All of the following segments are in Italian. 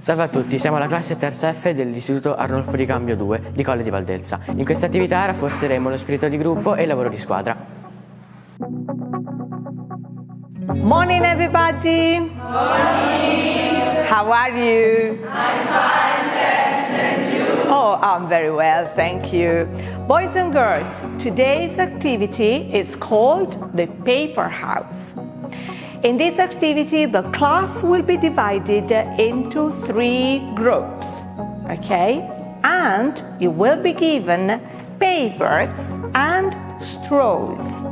Salve a tutti, siamo la classe terza F dell'Istituto Arnolfo di Cambio 2 di Colle di Valdelsa. In questa attività rafforzeremo lo spirito di gruppo e il lavoro di squadra. Morning everybody! Morning! How are you? I'm fine, thanks, and you? Oh, I'm very well, thank you. Boys and girls, today's activity is called the paper house. In this activity, the class will be divided into three groups, okay? And you will be given papers and straws.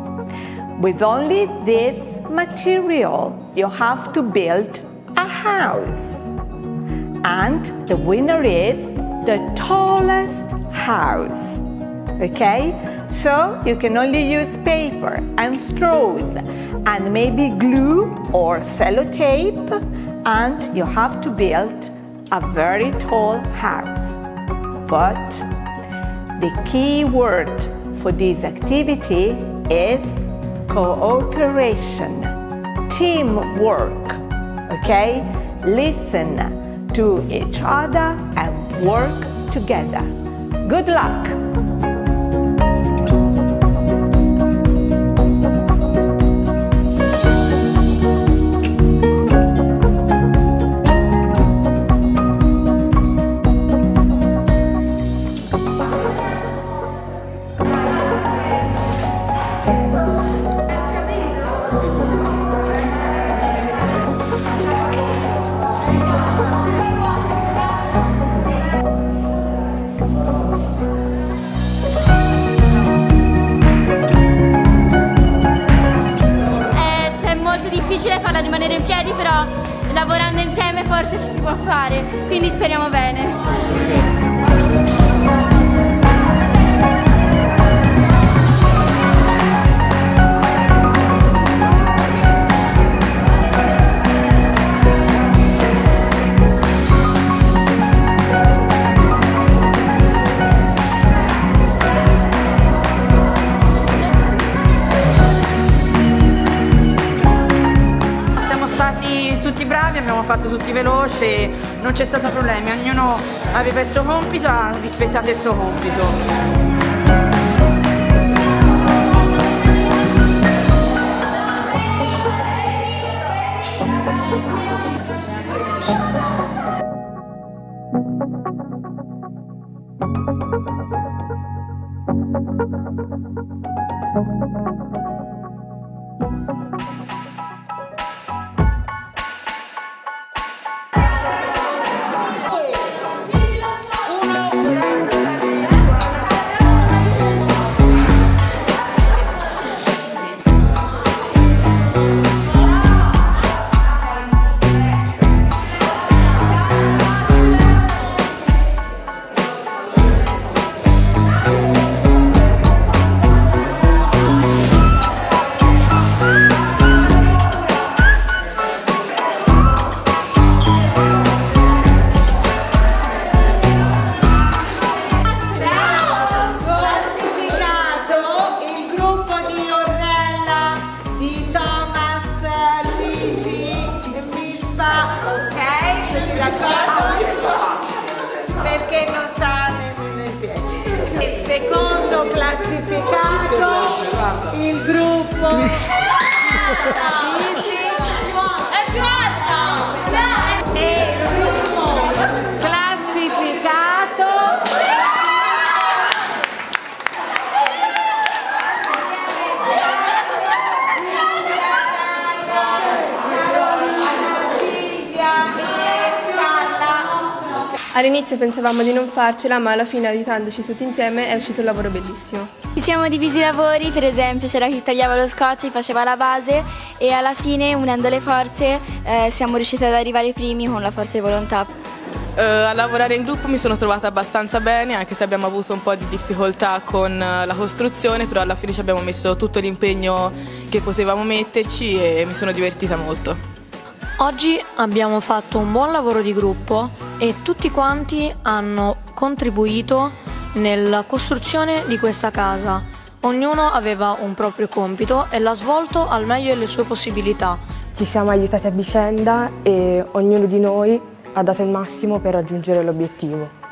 With only this material, you have to build a house. And the winner is the tallest house. Okay? So you can only use paper and straws and maybe glue or sellotape and you have to build a very tall house. But the key word for this activity is cooperation, teamwork, okay? Listen to each other and work together. Good luck! Rimanere in piedi, però lavorando insieme forse ci si può fare, quindi speriamo bene. Stati tutti bravi, abbiamo fatto tutti veloci, non c'è stato problemi, ognuno aveva il suo compito, ha rispettato il suo compito. Perché non sta nel piede. E secondo classificato il gruppo All'inizio pensavamo di non farcela, ma alla fine aiutandoci tutti insieme è uscito un lavoro bellissimo. Ci siamo divisi i lavori, per esempio c'era chi tagliava lo scotch, chi faceva la base e alla fine unendo le forze eh, siamo riusciti ad arrivare primi con la forza di volontà. Eh, a lavorare in gruppo mi sono trovata abbastanza bene, anche se abbiamo avuto un po' di difficoltà con eh, la costruzione, però alla fine ci abbiamo messo tutto l'impegno che potevamo metterci e mi sono divertita molto. Oggi abbiamo fatto un buon lavoro di gruppo e tutti quanti hanno contribuito nella costruzione di questa casa. Ognuno aveva un proprio compito e l'ha svolto al meglio delle sue possibilità. Ci siamo aiutati a vicenda e ognuno di noi ha dato il massimo per raggiungere l'obiettivo.